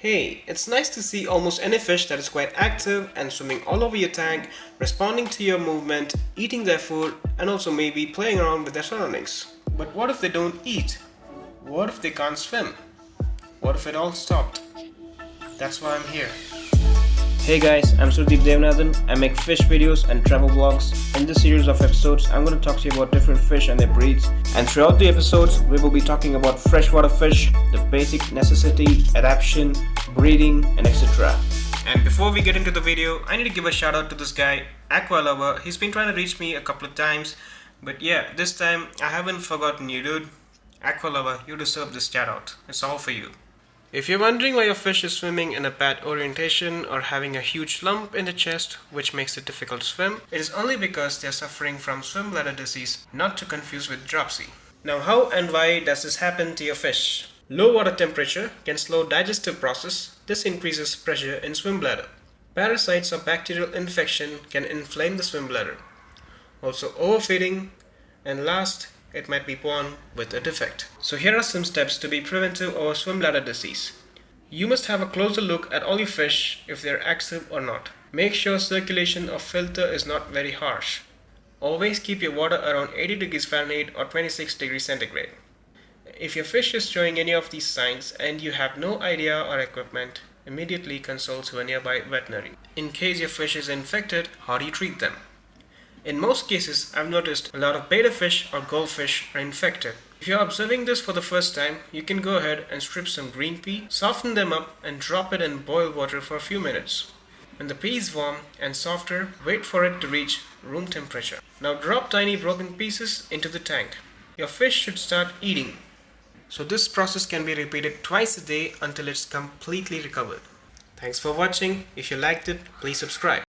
Hey, it's nice to see almost any fish that is quite active and swimming all over your tank, responding to your movement, eating their food, and also maybe playing around with their surroundings. But what if they don't eat? What if they can't swim? What if it all stopped? That's why I'm here. Hey guys, I'm Sudeep Devanathan. I make fish videos and travel vlogs. In this series of episodes, I'm going to talk to you about different fish and their breeds. And throughout the episodes, we will be talking about freshwater fish, the basic necessity, adaptation, breeding, and etc. And before we get into the video, I need to give a shout out to this guy, Aqua Lover. He's been trying to reach me a couple of times, but yeah, this time I haven't forgotten you, dude. Aqua Lover, you deserve this shout out. It's all for you. If you're wondering why your fish is swimming in a bad orientation or having a huge lump in the chest which makes it difficult to swim, it is only because they are suffering from swim bladder disease, not to confuse with dropsy. Now how and why does this happen to your fish? Low water temperature can slow digestive process. This increases pressure in swim bladder. Parasites or bacterial infection can inflame the swim bladder. Also overfeeding and last it might be born with a defect. So here are some steps to be preventive of swim bladder disease. You must have a closer look at all your fish if they are active or not. Make sure circulation of filter is not very harsh. Always keep your water around 80 degrees Fahrenheit or 26 degrees centigrade. If your fish is showing any of these signs and you have no idea or equipment, immediately consult to a nearby veterinary. In case your fish is infected, how do you treat them? In most cases, I've noticed a lot of betta fish or goldfish are infected. If you're observing this for the first time, you can go ahead and strip some green pea, soften them up and drop it in boiled water for a few minutes. When the pea is warm and softer, wait for it to reach room temperature. Now drop tiny broken pieces into the tank. Your fish should start eating. So this process can be repeated twice a day until it's completely recovered. Thanks for watching. If you liked it, please subscribe.